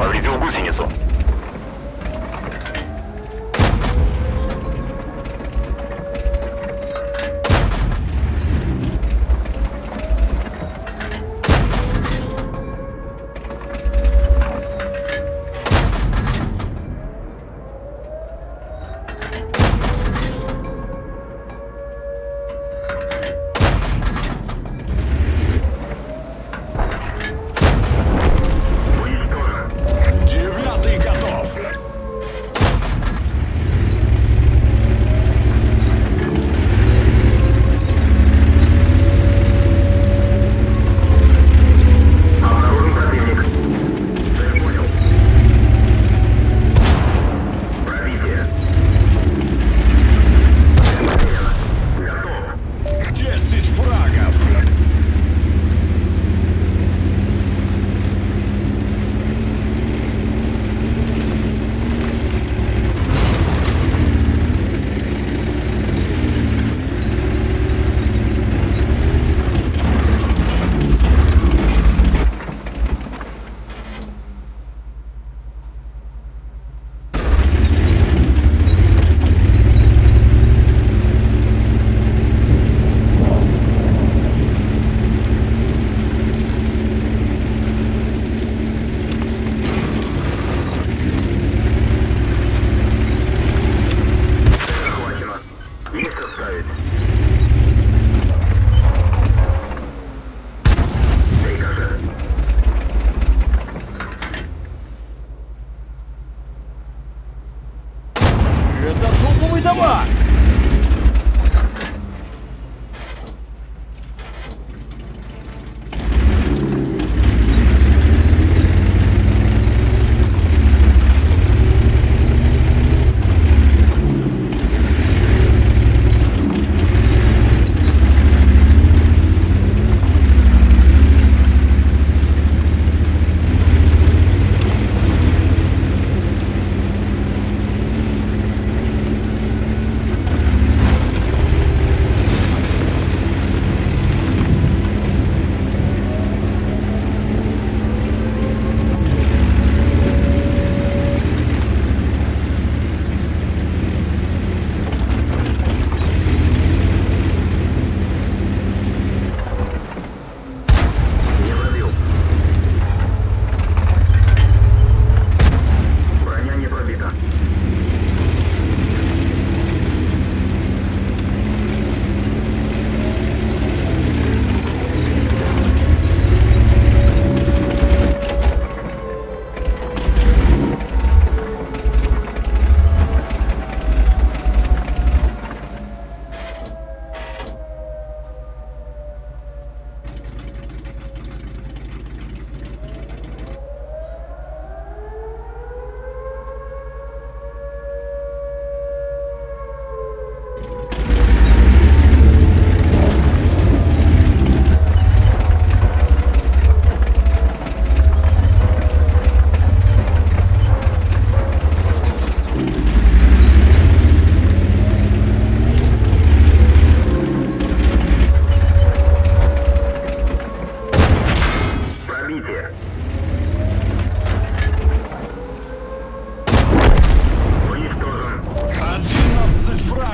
Повредил гусеницу.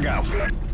Врагов!